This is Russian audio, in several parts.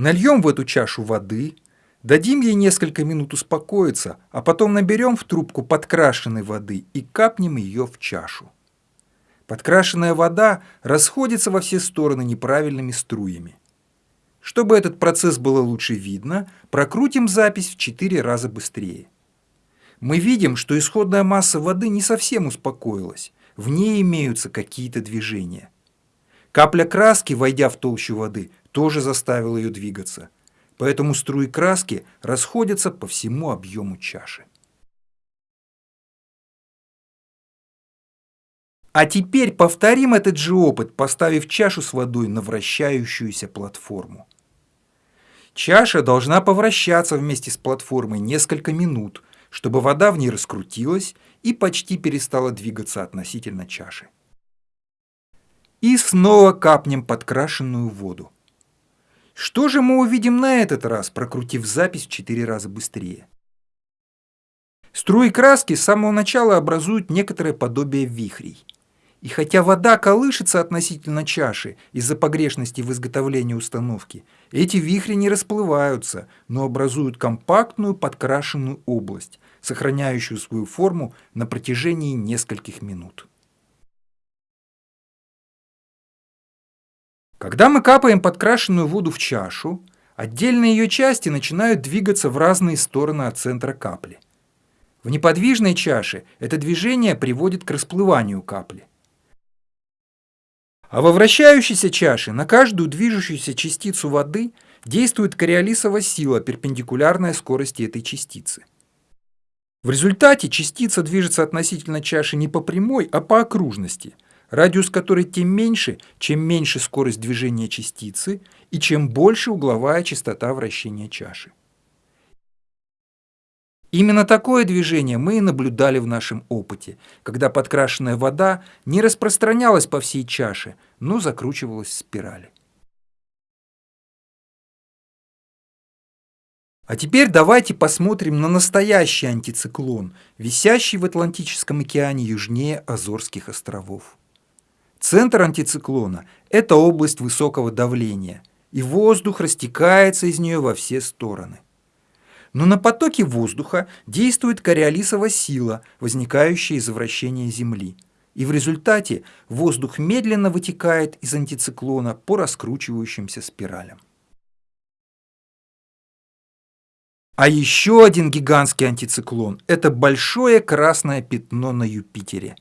Нальем в эту чашу воды, дадим ей несколько минут успокоиться, а потом наберем в трубку подкрашенной воды и капнем ее в чашу. Подкрашенная вода расходится во все стороны неправильными струями. Чтобы этот процесс было лучше видно, прокрутим запись в 4 раза быстрее. Мы видим, что исходная масса воды не совсем успокоилась, в ней имеются какие-то движения. Капля краски, войдя в толщу воды, тоже заставила ее двигаться, поэтому струи краски расходятся по всему объему чаши. А теперь повторим этот же опыт, поставив чашу с водой на вращающуюся платформу. Чаша должна повращаться вместе с платформой несколько минут, чтобы вода в ней раскрутилась и почти перестала двигаться относительно чаши. И снова капнем подкрашенную воду. Что же мы увидим на этот раз, прокрутив запись в 4 раза быстрее? Струи краски с самого начала образуют некоторое подобие вихрей. И хотя вода колышется относительно чаши из-за погрешности в изготовлении установки, эти вихри не расплываются, но образуют компактную подкрашенную область, сохраняющую свою форму на протяжении нескольких минут. Когда мы капаем подкрашенную воду в чашу, отдельные ее части начинают двигаться в разные стороны от центра капли. В неподвижной чаше это движение приводит к расплыванию капли. А во вращающейся чаше на каждую движущуюся частицу воды действует кориолисова сила, перпендикулярная скорости этой частицы. В результате частица движется относительно чаши не по прямой, а по окружности, радиус которой тем меньше, чем меньше скорость движения частицы и чем больше угловая частота вращения чаши. Именно такое движение мы и наблюдали в нашем опыте, когда подкрашенная вода не распространялась по всей чаше, но закручивалась в спирали. А теперь давайте посмотрим на настоящий антициклон, висящий в Атлантическом океане южнее Азорских островов. Центр антициклона – это область высокого давления, и воздух растекается из нее во все стороны. Но на потоке воздуха действует кориолисова сила, возникающая из вращения Земли. И в результате воздух медленно вытекает из антициклона по раскручивающимся спиралям. А еще один гигантский антициклон – это большое красное пятно на Юпитере.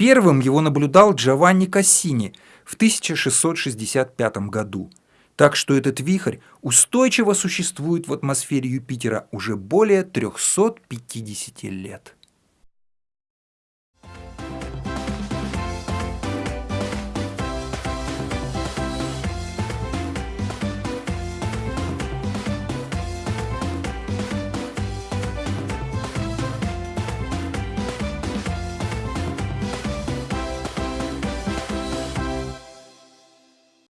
Первым его наблюдал Джованни Кассини в 1665 году – так что этот вихрь устойчиво существует в атмосфере Юпитера уже более 350 лет.